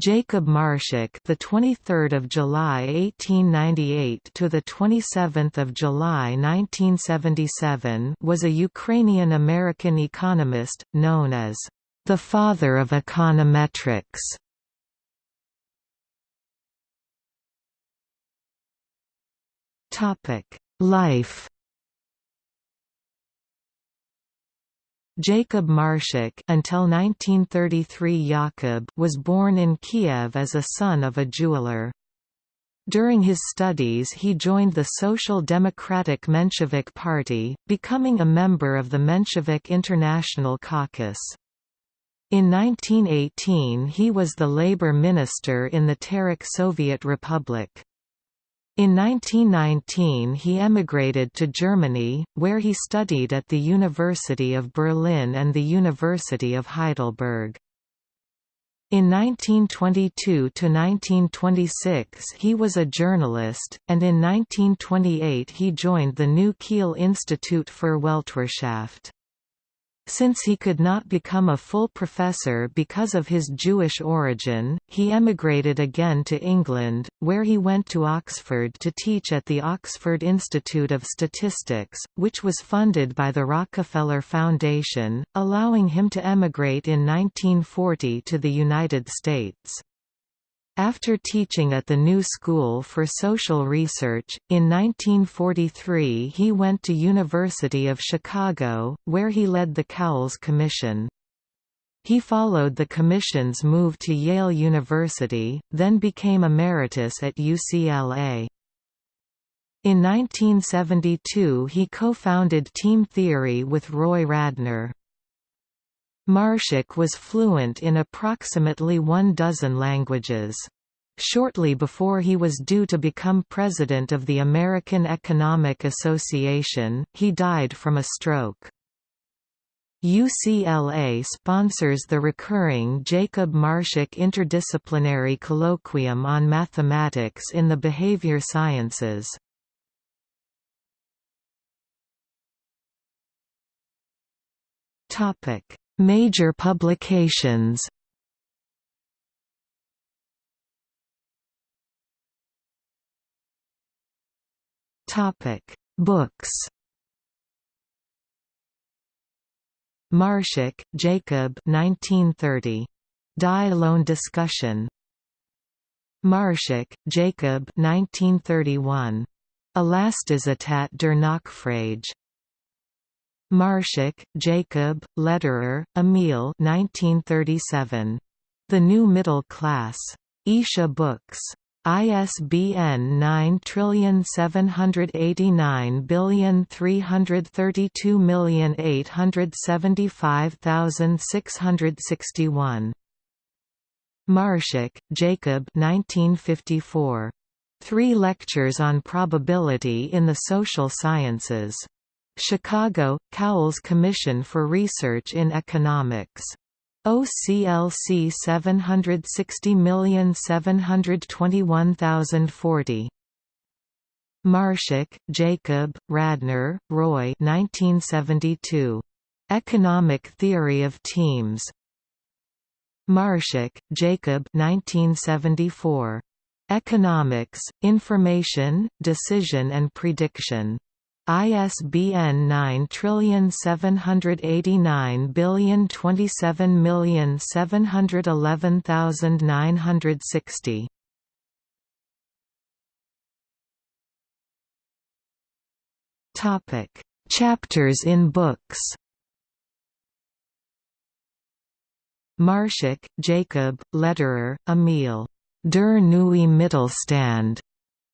Jacob Marschak, the 23rd of July 1898 to the 27th of July 1977, was a Ukrainian-American economist known as the father of econometrics. Topic: Life Jacob Marschak until 1933 Yakub was born in Kiev as a son of a jeweler. During his studies he joined the Social Democratic Menshevik Party, becoming a member of the Menshevik International Caucus. In 1918 he was the labor minister in the Terek Soviet Republic. In 1919 he emigrated to Germany, where he studied at the University of Berlin and the University of Heidelberg. In 1922–1926 he was a journalist, and in 1928 he joined the New Kiel Institute für Weltwirtschaft. Since he could not become a full professor because of his Jewish origin, he emigrated again to England, where he went to Oxford to teach at the Oxford Institute of Statistics, which was funded by the Rockefeller Foundation, allowing him to emigrate in 1940 to the United States. After teaching at the New School for Social Research, in 1943 he went to University of Chicago, where he led the Cowles Commission. He followed the Commission's move to Yale University, then became emeritus at UCLA. In 1972 he co-founded Team Theory with Roy Radner. Marschak was fluent in approximately one dozen languages. Shortly before he was due to become president of the American Economic Association, he died from a stroke. UCLA sponsors the recurring Jacob Marschak Interdisciplinary Colloquium on Mathematics in the Behavior Sciences. Topic: Major publications Topic: Books. Marschak, Jacob. 1930. Die Lohn Discussion. Marschak, Jacob. 1931. Elasticität der Nachfrage. Marschak, Jacob, Lederer, Emil 1937. The New Middle Class. Isha Books. ISBN 9789322875661. Marschak, Jacob 1954. Three Lectures on Probability in the Social Sciences. Chicago, Cowles Commission for Research in Economics. OCLC 760721040. Marschak, Jacob, Radner, Roy 1972. Economic Theory of Teams. Marschak, Jacob 1974. Economics, Information, Decision and Prediction. ISBN 9789027711960. Topic: Chapters in books. Marschak, Jacob, Lederer, Emil. Der neue Mittelstand.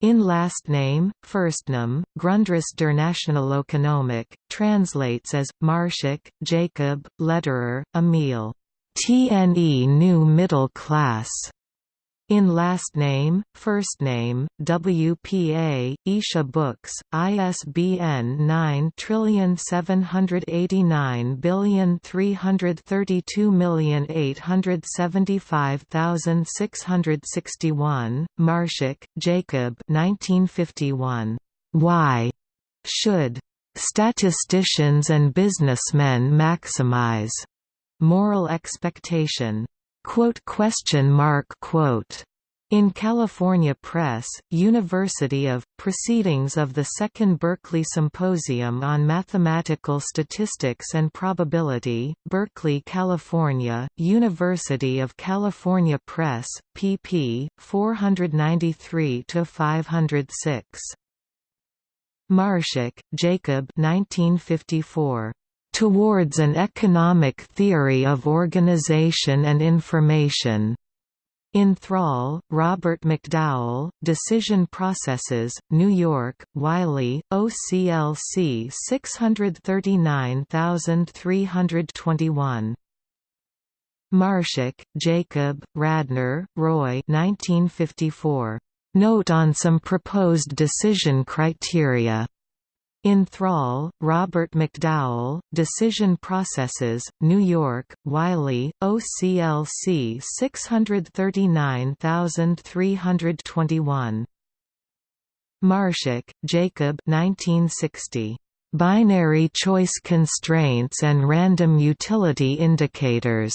In last name, first name, Grundriss der Nationalökonomik, translates as, Marschak, Jacob, Lederer, Emil. TNE New Middle Class. In last name, first name, WPA, Isha Books, ISBN 9789322875661, Marschak, Jacob 1951. Why should statisticians and businessmen maximize moral expectation? Quote question mark quote in California Press, University of, Proceedings of the Second Berkeley Symposium on Mathematical Statistics and Probability, Berkeley, California, University of California Press, pp. 493–506. Marschak, Jacob 1954. Towards an Economic Theory of Organization and Information. In Thrall, Robert McDowell, Decision Processes, New York, Wiley, OCLC 639321. Marschak, Jacob, Radner, Roy 1954. Note on some proposed decision criteria. In Thrall, Robert McDowell, Decision Processes, New York, Wiley, OCLC 639321. Marschak, Jacob 1960. Binary choice constraints and random utility indicators.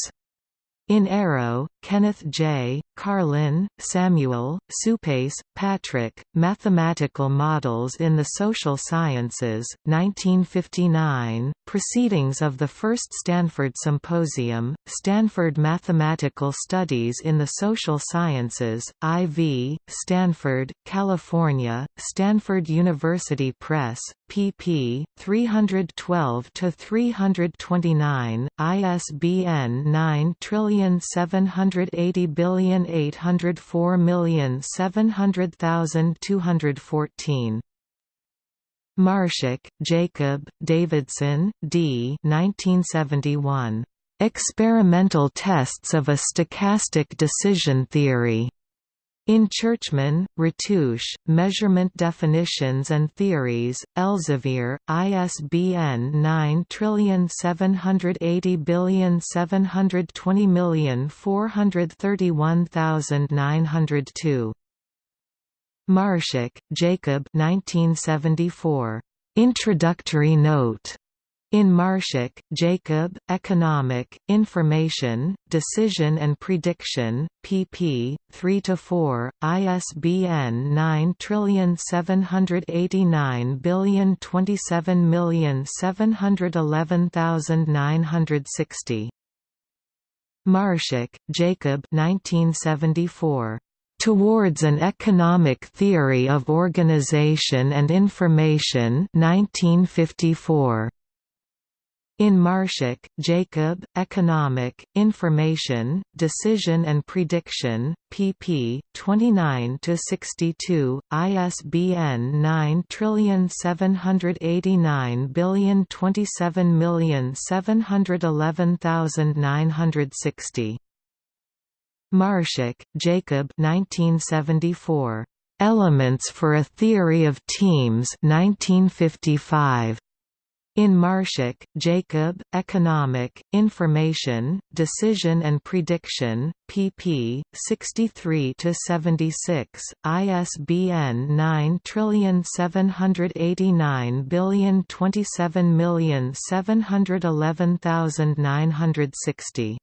In Arrow, Kenneth J., Karlin, Samuel, Suppes, Patrick, Mathematical Models in the Social Sciences, 1959, Proceedings of the First Stanford Symposium, Stanford Mathematical Studies in the Social Sciences, IV, Stanford, California, Stanford University Press, pp. 312–329, ISBN 9 780,804,700,214. Marschak, Jacob, Davidson, D. 1971. Experimental Tests of a Stochastic Decision Theory. In Churchman, Ratoosh, Measurement Definitions and Theories, Elsevier, ISBN 9780720431902. Marschak, Jacob 1974. Introductory Note in Marschak, Jacob, Economic, Information, Decision and Prediction, pp. 3–4, ISBN 9780727711960. Marschak, Jacob 1974. Towards an Economic Theory of Organization and Information 1954. In Marschak, Jacob, Economic, Information, Decision and Prediction, pp. 29–62, ISBN 9780727111960. Marschak, Jacob 1974. Elements for a Theory of Teams 1955. In Marschak, Jacob, Economic, Information, Decision and Prediction, pp. 63–76, ISBN 9780927711960.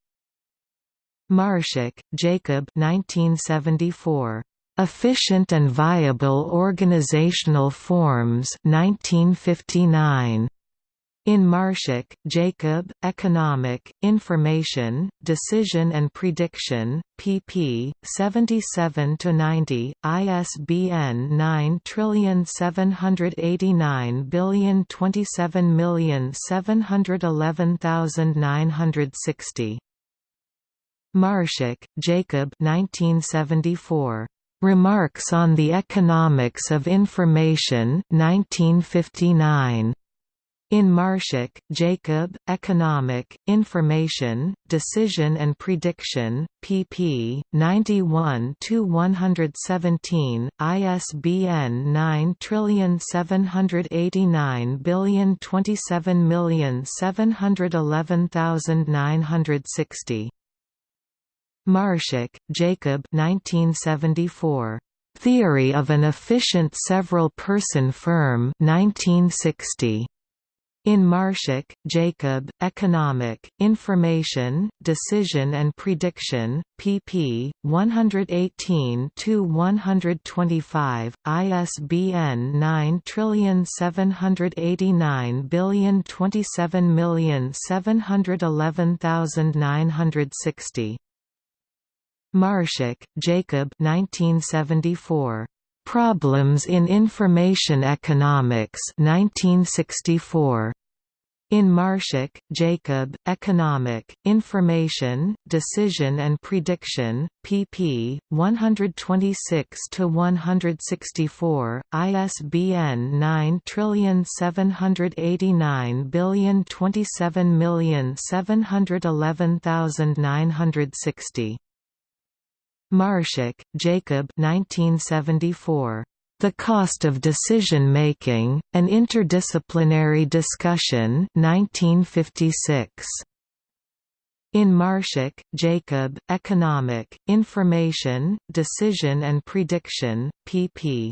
Marschak, Jacob 1974. Efficient and Viable Organizational Forms 1959. In Marschak, Jacob, Economic, Information, Decision and Prediction, pp. 77–90, ISBN 9780927711960. Marschak, Jacob 1974. Remarks on the Economics of Information 1959. In Marschak, Jacob, Economic, Information, Decision and Prediction, pp. 91–117, ISBN 9780927711960. Marschak, Jacob 1974. Theory of an Efficient Several-Person Firm 1960. In Marschak, Jacob, Economic, Information, Decision and Prediction, pp. 118–125, ISBN 9789027711960. Marschak, Jacob 1974. Problems in Information Economics 1964. In Marschak, Jacob, Economic, Information, Decision and Prediction, pp. 126–164, ISBN 9789027711960. Marschak, Jacob 1974. The Cost of Decision Making, An Interdisciplinary Discussion 1956. In Marschak, Jacob, Economic, Information, Decision and Prediction, pp.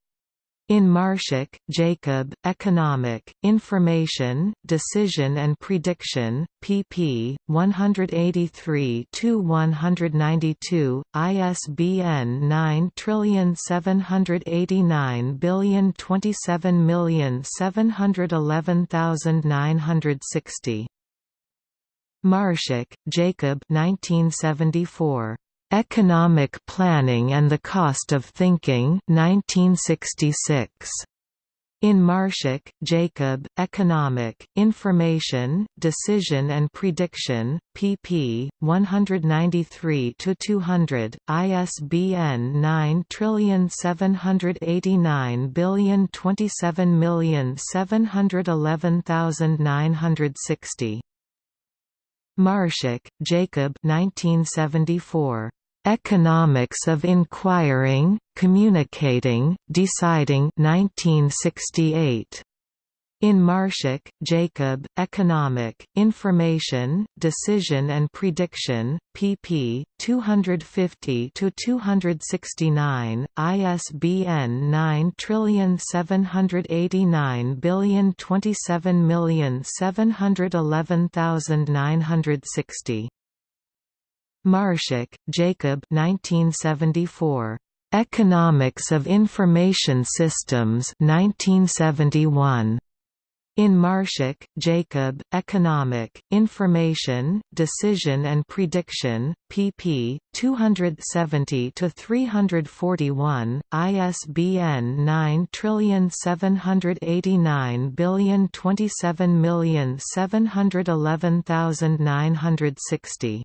In Marschak, Jacob, Economic, Information, Decision and Prediction, pp. 183–192, ISBN 9789027711960. Marschak, Jacob 1974. Economic Planning and the Cost of Thinking 1966. In Marschak, Jacob, Economic, Information, Decision and Prediction, pp. 193–200, ISBN 9789027711960. Marschak, Jacob 1974. Economics of Inquiring, Communicating, Deciding 1968. In Marschak, Jacob, Economic, Information, Decision and Prediction, pp. 250–269, ISBN 9789027711960. Marschak, Jacob 1974. Economics of Information Systems 1971. In Marschak, Jacob, Economic, Information, Decision and Prediction, pp. 270–341, ISBN 9789027711960.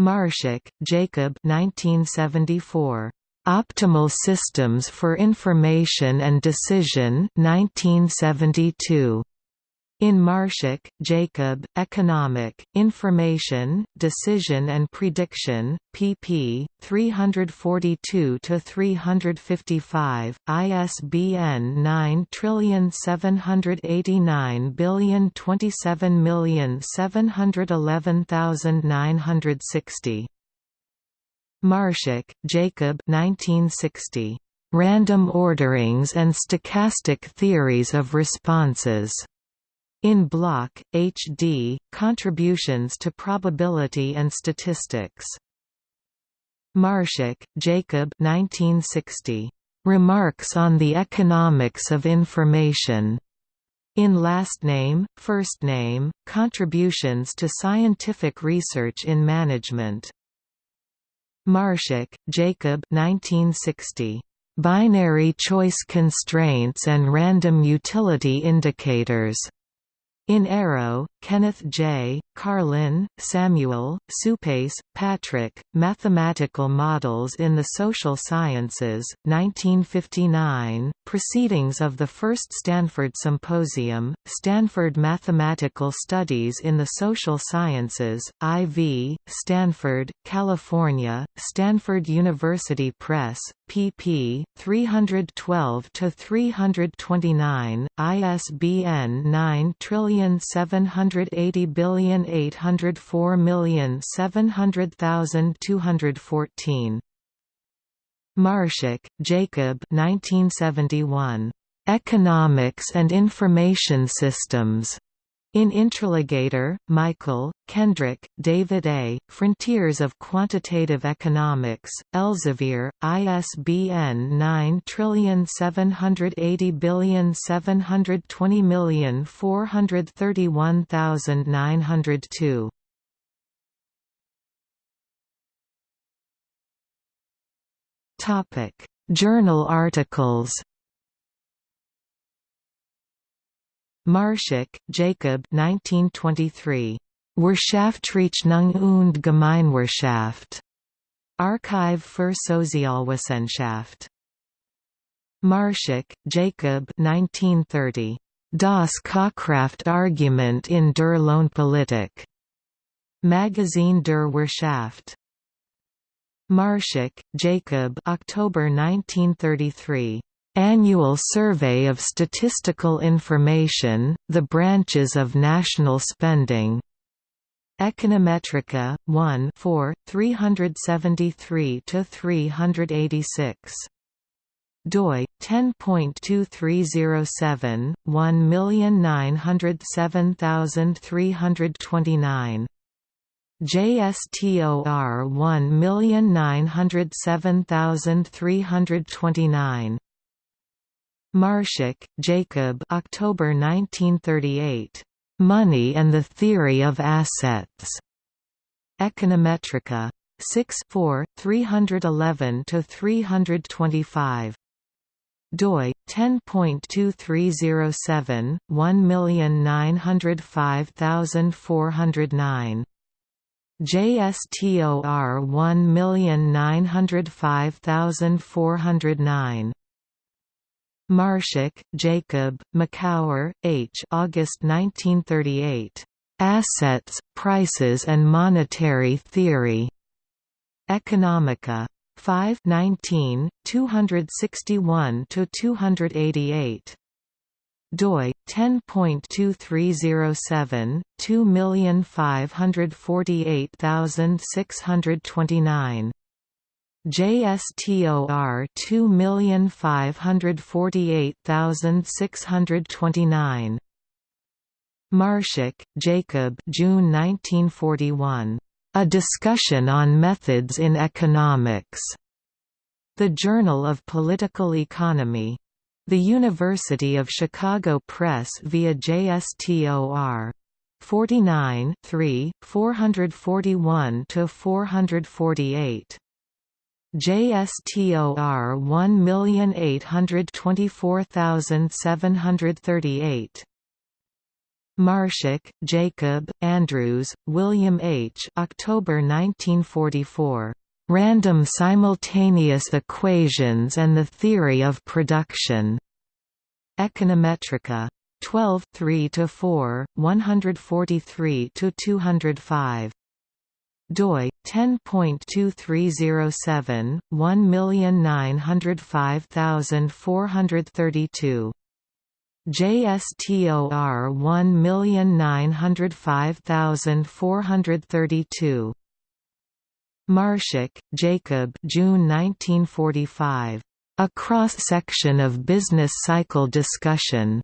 Marschak, Jacob 1974. Optimal Systems for Information and Decision 1972. In Marschak, Jacob, Economic, Information, Decision and Prediction, pp. 342–355, ISBN 9789027711960. Marschak, Jacob 1960. Random Orderings and Stochastic Theories of Responses. In Block, H.D., Contributions to Probability and Statistics. Marschak, Jacob 1960. Remarks on the Economics of Information. In Last Name, First Name, Contributions to Scientific Research in Management. Marschak, Jacob 1960. Binary Choice Constraints and Random Utility Indicators. In Arrow, Kenneth J., Karlin, Samuel, Suppes, Patrick, Mathematical Models in the Social Sciences, 1959, Proceedings of the First Stanford Symposium, Stanford Mathematical Studies in the Social Sciences, IV, Stanford, California, Stanford University Press, pp. 312–329, ISBN 9 780,804,700,214. Marschak, Jacob 1971. Economics and Information Systems. In Intriligator, Michael, Kendrick, David A., Frontiers of Quantitative Economics, Elsevier, ISBN 9780720431902. Topic: Journal articles. Marschak, Jacob 1923. Wirtschaftsrechnung und Gemeinwirtschaft. Archive für Sozialwissenschaft. Marschak, Jacob 1930. Das Kaufkraftargument in der Lohnpolitik. Magazin der Wirtschaft. Marschak, Jacob October 1933. Annual Survey of Statistical Information, The Branches of National Spending. Econometrica, 1 4, 373–386. doi 10.2307 1907329 JSTOR 1907329 Marschak, Jacob October 1938. Money and the Theory of Assets. Econometrica. 6 4, 311–325 doi 10.2307 1905409 JSTOR 1905409 Marschak, Jacob, Makower, H. August 1938. Assets, Prices and Monetary Theory. Economica. 5 19, 261–288 doi 10.2307 2548629 JSTOR 2548629 Marschak, Jacob June 1941. A Discussion on Methods in Economics. The Journal of Political Economy. The University of Chicago Press via JSTOR. 49 3, 441–448. JSTOR 1824738 Marschak, Jacob, Andrews, William H. October 1944. Random Simultaneous Equations and the Theory of Production. Econometrica. 12 3–4, 143–205 doi 10.2307 1905432 JSTOR 1905432 Marschak, Jacob June 1945. A Cross-Section of Business Cycle Discussion.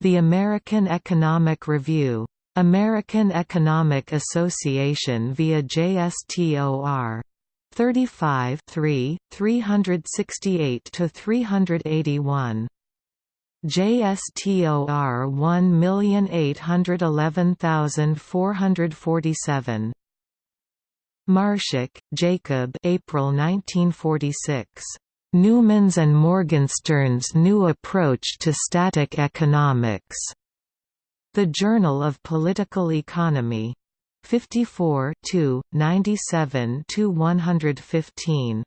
The American Economic Review. American Economic Association via JSTOR. 35 3, 368–381. JSTOR 1811447. Marschak, Jacob April 1946. Neumann's and Morgenstern's New Approach to Static Economics. The Journal of Political Economy. 54 97 115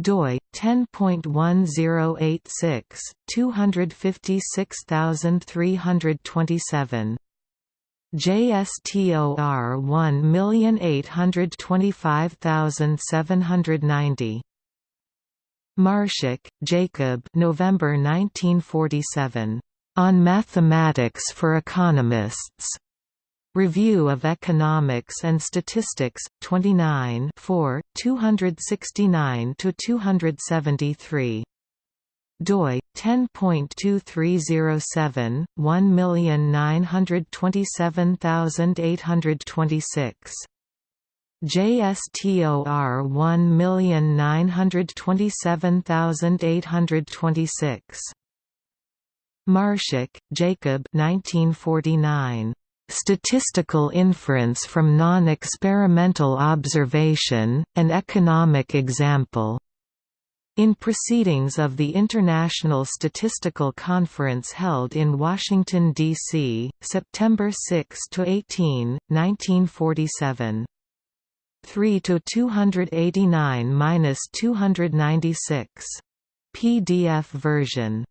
doi 10.1086 256327 JSTOR 1825790 Marschak, Jacob November 1947 On Mathematics for Economists. Review of Economics and Statistics, 29 269–273. doi 10.2307 1927826 JSTOR 1927826 Marschak, Jacob 1949 Statistical inference from non-experimental observation, an economic example. In proceedings of the International Statistical Conference held in Washington, D.C., September 6–18, 1947. 3 to 289–296. PDF version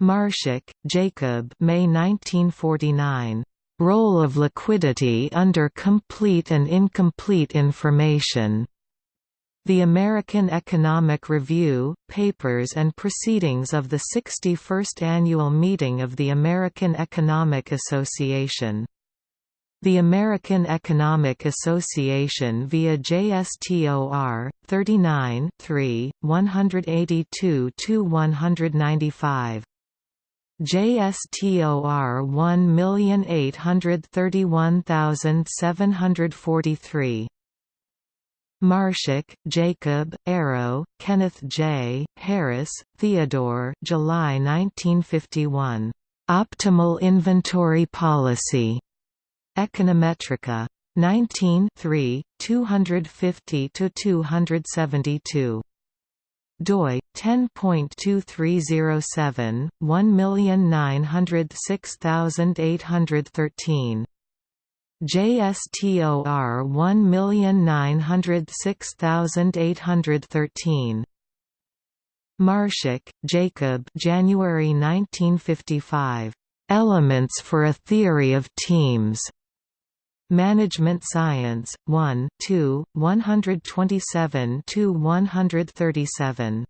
Marschak, Jacob May 1949. Role of liquidity under complete and incomplete information. The American Economic Review, Papers and Proceedings of the 61st Annual Meeting of the American Economic Association. The American Economic Association via JSTOR, 39 3 182–195 JSTOR 1831743 Marschak, Jacob, Arrow, Kenneth J., Harris, Theodore July 1951. Optimal Inventory Policy. Econometrica. 19 250–272 doi 10.2307 1906813 JSTOR 1906813 Marschak, Jacob January 1955. Elements for a Theory of Teams. Management Science, 1 2, 127–137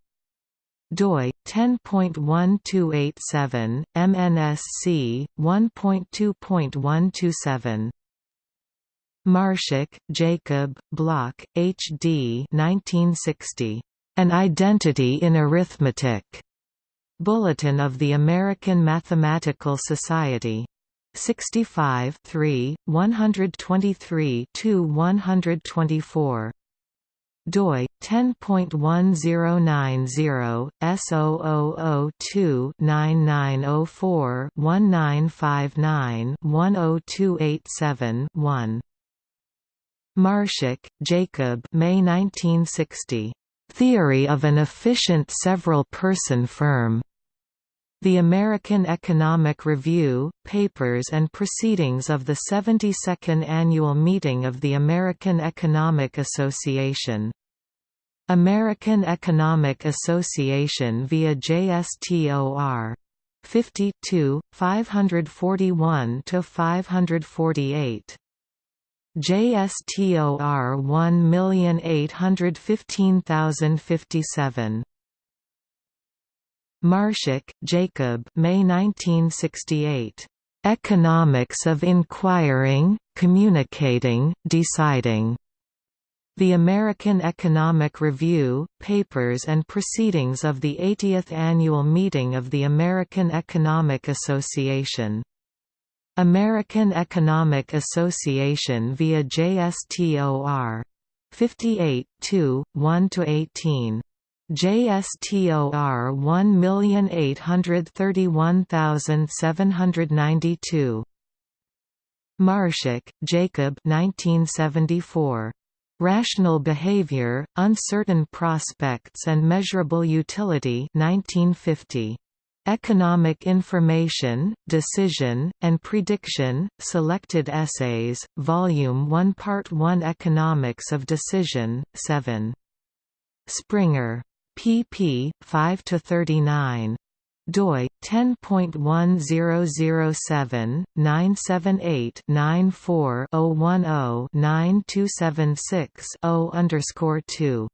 doi 10.1287 MNSC 1.2.127 Marschak, Jacob, Block, H.D. 1960. An Identity in Arithmetic. Bulletin of the American Mathematical Society. 65 3, 123 124 doi 10.1090 S0002 9904 1959 10287 1 Marschak, Jacob May 1960. Theory of an efficient several-person firm. The American Economic Review, Papers and Proceedings of the 72nd Annual Meeting of the American Economic Association. American Economic Association via JSTOR. 52, 541–548. JSTOR 1815057 Marschak, Jacob May 1968. Economics of Inquiring, Communicating, Deciding. The American Economic Review, Papers and Proceedings of the 80th Annual Meeting of the American Economic Association. American Economic Association via JSTOR. 58 2, 1–18. JSTOR 1831792. Marschak, Jacob 1974. Rational Behavior, Uncertain Prospects and Measurable Utility 1950. Economic Information, Decision, and Prediction, Selected Essays, Volume 1 Part 1 Economics of Decision, 7. Springer. Pp. 5 to 39 doi 10.1007 978 94 010 9276 0 underscore 2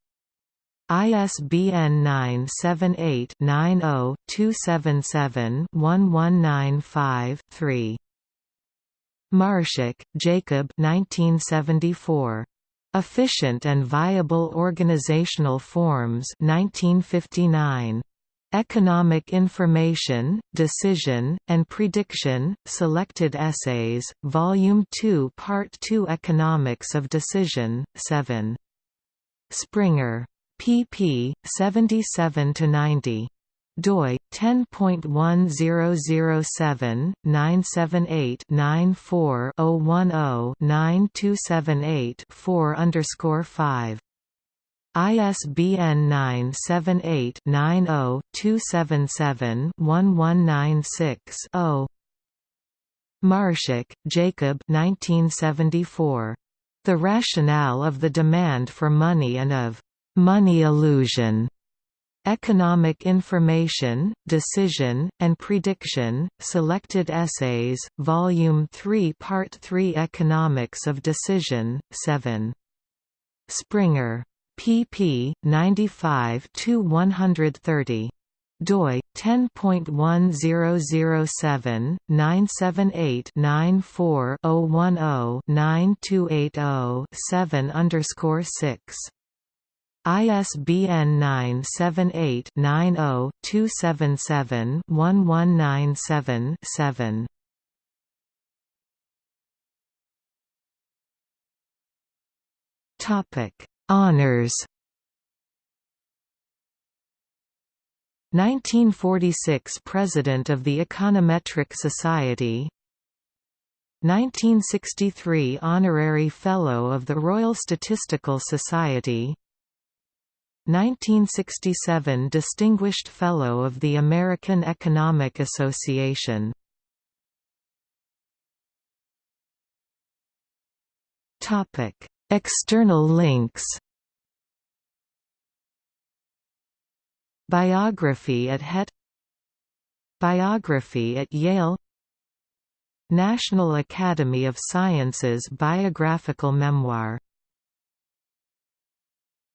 ISBN 978-90-277-1195-3. Marschak, Jacob 1974. Efficient and Viable Organizational Forms 1959. Economic Information, Decision, and Prediction, Selected Essays, Volume 2 Part 2 Economics of Decision, 7. Springer pp. 77 to 90 doi 10.1007 978 94 010 9278 4 underscore 5 ISBN 978 90 277 1196 0 Marschak, Jacob 1974. The Rationale of the Demand for Money and of Money Illusion, Economic Information, Decision, and Prediction, Selected Essays, Volume 3 Part 3 Economics of Decision, 7. Springer. pp. 95–130 doi 10.1007 978 94 010 9280 7 underscore 6 ISBN 978-90-277-1197-7. Topic: Honors. 1946 President of the Econometric Society 1963 Honorary Fellow of the Royal Statistical Society 1967 Distinguished Fellow of the American Economic Association. External links. Biography at HET. Biography at Yale. National Academy of Sciences Biographical Memoir